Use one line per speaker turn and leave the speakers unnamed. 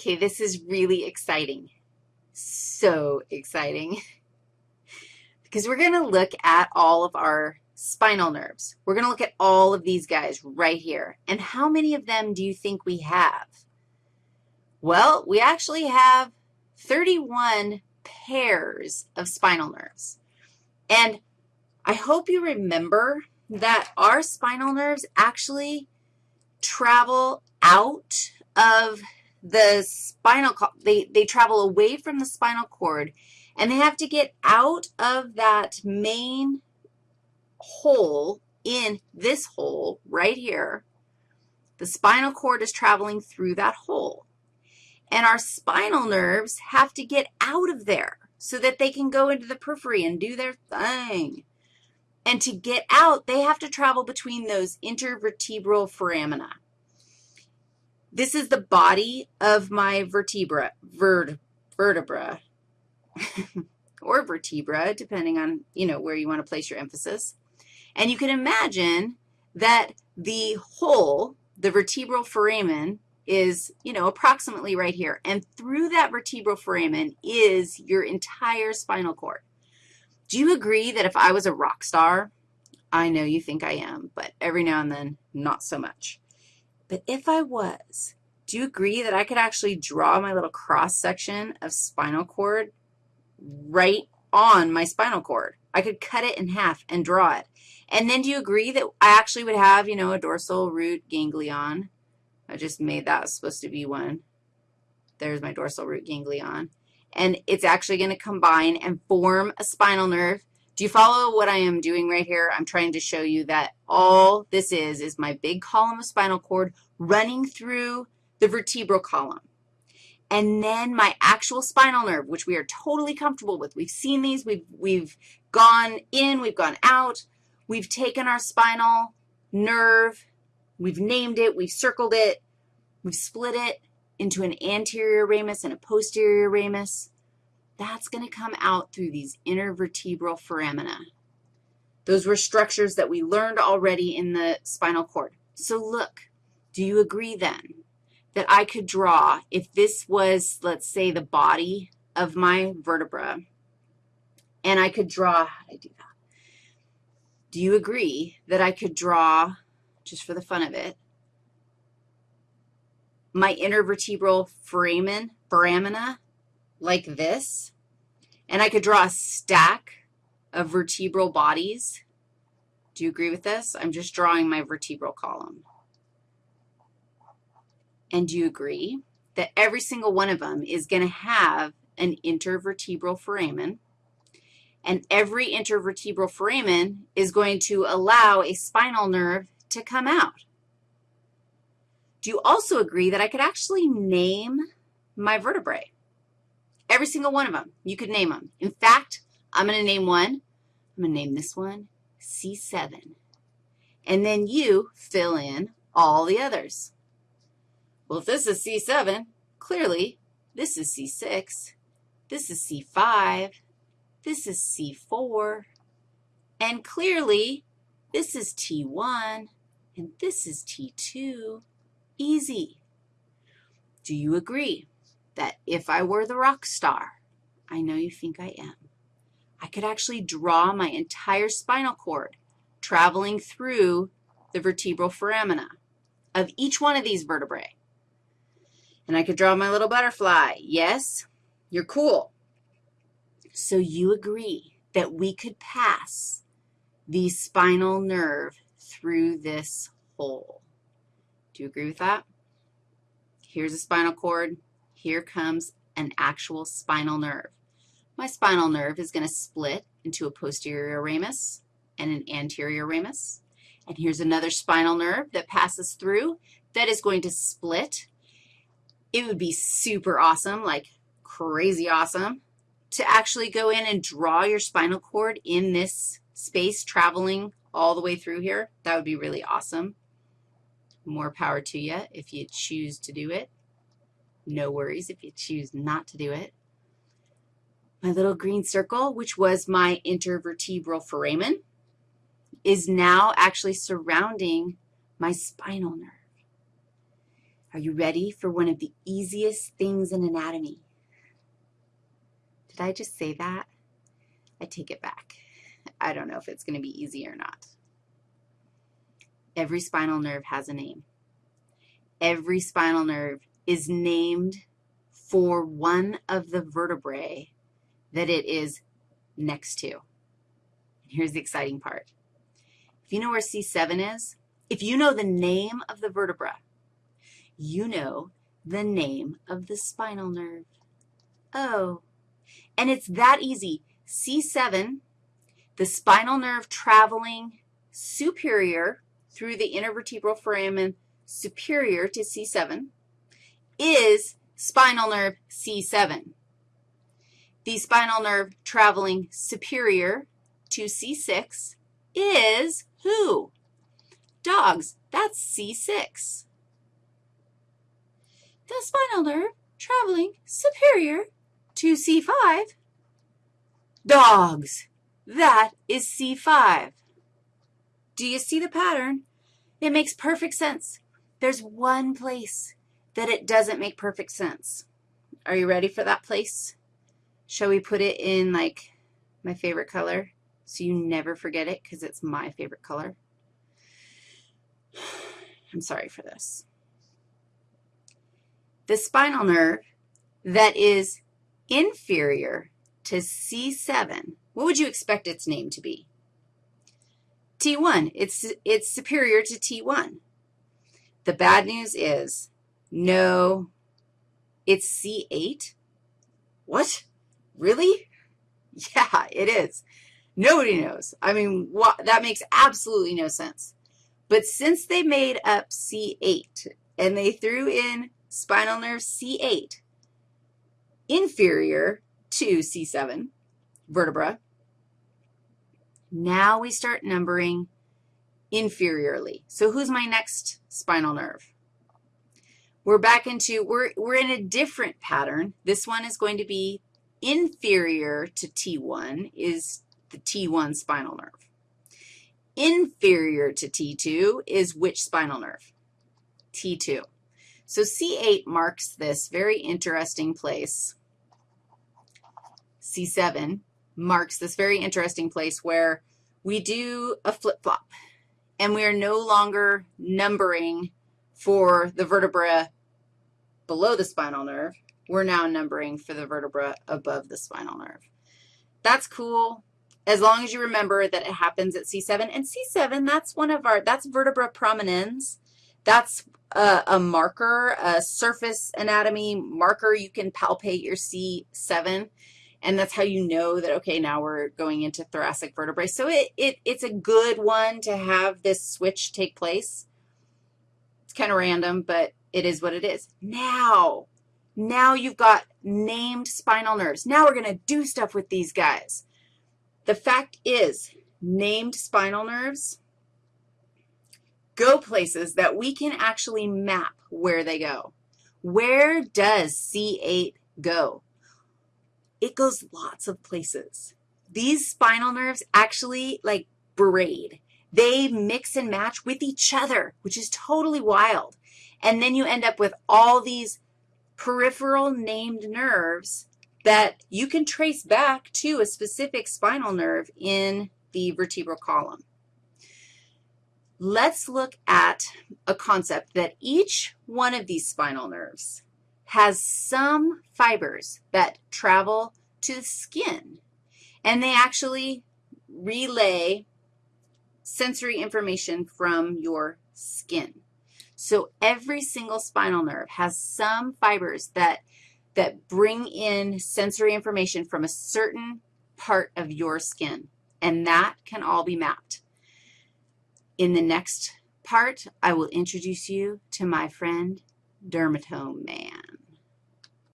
Okay, this is really exciting. So exciting. because we're going to look at all of our spinal nerves. We're going to look at all of these guys right here. And how many of them do you think we have? Well, we actually have 31 pairs of spinal nerves. And I hope you remember that our spinal nerves actually travel out of the spinal, they, they travel away from the spinal cord, and they have to get out of that main hole in this hole right here. The spinal cord is traveling through that hole. And our spinal nerves have to get out of there so that they can go into the periphery and do their thing. And to get out, they have to travel between those intervertebral foramina. This is the body of my vertebra, vert, vertebra, or vertebra, depending on, you know, where you want to place your emphasis. And you can imagine that the hole, the vertebral foramen, is, you know, approximately right here. And through that vertebral foramen is your entire spinal cord. Do you agree that if I was a rock star, I know you think I am, but every now and then, not so much. But if I was, do you agree that I could actually draw my little cross-section of spinal cord right on my spinal cord? I could cut it in half and draw it. And then do you agree that I actually would have, you know, a dorsal root ganglion? I just made that supposed to be one. There's my dorsal root ganglion. And it's actually going to combine and form a spinal nerve. Do you follow what I am doing right here? I'm trying to show you that all this is is my big column of spinal cord running through the vertebral column. And then my actual spinal nerve, which we are totally comfortable with. We've seen these. We've, we've gone in. We've gone out. We've taken our spinal nerve. We've named it. We've circled it. We've split it into an anterior ramus and a posterior ramus. That's going to come out through these intervertebral foramina. Those were structures that we learned already in the spinal cord. So look, do you agree then that I could draw if this was, let's say, the body of my vertebra, and I could draw, how do I do that? Do you agree that I could draw, just for the fun of it, my intervertebral foramen, foramina like this, and I could draw a stack of vertebral bodies? Do you agree with this? I'm just drawing my vertebral column. And do you agree that every single one of them is going to have an intervertebral foramen, and every intervertebral foramen is going to allow a spinal nerve to come out? Do you also agree that I could actually name my vertebrae? Every single one of them, you could name them. In fact, I'm going to name one. I'm going to name this one C7. And then you fill in all the others. Well, if this is C7, clearly this is C6, this is C5, this is C4, and clearly this is T1, and this is T2. Easy. Do you agree that if I were the rock star, I know you think I am, I could actually draw my entire spinal cord traveling through the vertebral foramina of each one of these vertebrae. And I could draw my little butterfly. Yes, you're cool. So you agree that we could pass the spinal nerve through this hole. Do you agree with that? Here's a spinal cord. Here comes an actual spinal nerve. My spinal nerve is going to split into a posterior ramus and an anterior ramus. And here's another spinal nerve that passes through that is going to split it would be super awesome, like crazy awesome, to actually go in and draw your spinal cord in this space traveling all the way through here. That would be really awesome. More power to you if you choose to do it. No worries if you choose not to do it. My little green circle, which was my intervertebral foramen, is now actually surrounding my spinal nerve. Are you ready for one of the easiest things in anatomy? Did I just say that? I take it back. I don't know if it's going to be easy or not. Every spinal nerve has a name. Every spinal nerve is named for one of the vertebrae that it is next to. Here's the exciting part. If you know where C7 is, if you know the name of the vertebra, you know the name of the spinal nerve. Oh, and it's that easy. C7, the spinal nerve traveling superior through the intervertebral foramen superior to C7 is spinal nerve C7. The spinal nerve traveling superior to C6 is who? Dogs. That's C6 the spinal nerve traveling superior to C5. Dogs. That is C5. Do you see the pattern? It makes perfect sense. There's one place that it doesn't make perfect sense. Are you ready for that place? Shall we put it in, like, my favorite color so you never forget it because it's my favorite color? I'm sorry for this the spinal nerve that is inferior to C7, what would you expect its name to be? T1. It's, it's superior to T1. The bad news is no, it's C8. What? Really? Yeah, it is. Nobody knows. I mean, what, that makes absolutely no sense. But since they made up C8 and they threw in spinal nerve C8, inferior to C7 vertebra. Now we start numbering inferiorly. So who's my next spinal nerve? We're back into, we're, we're in a different pattern. This one is going to be inferior to T1 is the T1 spinal nerve. Inferior to T2 is which spinal nerve? T2. So C8 marks this very interesting place. C7 marks this very interesting place where we do a flip-flop, and we are no longer numbering for the vertebra below the spinal nerve. We're now numbering for the vertebra above the spinal nerve. That's cool as long as you remember that it happens at C7. And C7, that's one of our, that's vertebra prominens. That's a, a, marker, a surface anatomy marker. You can palpate your C7, and that's how you know that, okay, now we're going into thoracic vertebrae. So it, it, it's a good one to have this switch take place. It's kind of random, but it is what it is. Now, now you've got named spinal nerves. Now we're going to do stuff with these guys. The fact is, named spinal nerves go places that we can actually map where they go. Where does C8 go? It goes lots of places. These spinal nerves actually, like, braid. They mix and match with each other, which is totally wild. And then you end up with all these peripheral named nerves that you can trace back to a specific spinal nerve in the vertebral column let's look at a concept that each one of these spinal nerves has some fibers that travel to the skin, and they actually relay sensory information from your skin. So every single spinal nerve has some fibers that, that bring in sensory information from a certain part of your skin, and that can all be mapped. In the next part, I will introduce you to my friend, Dermatome Man.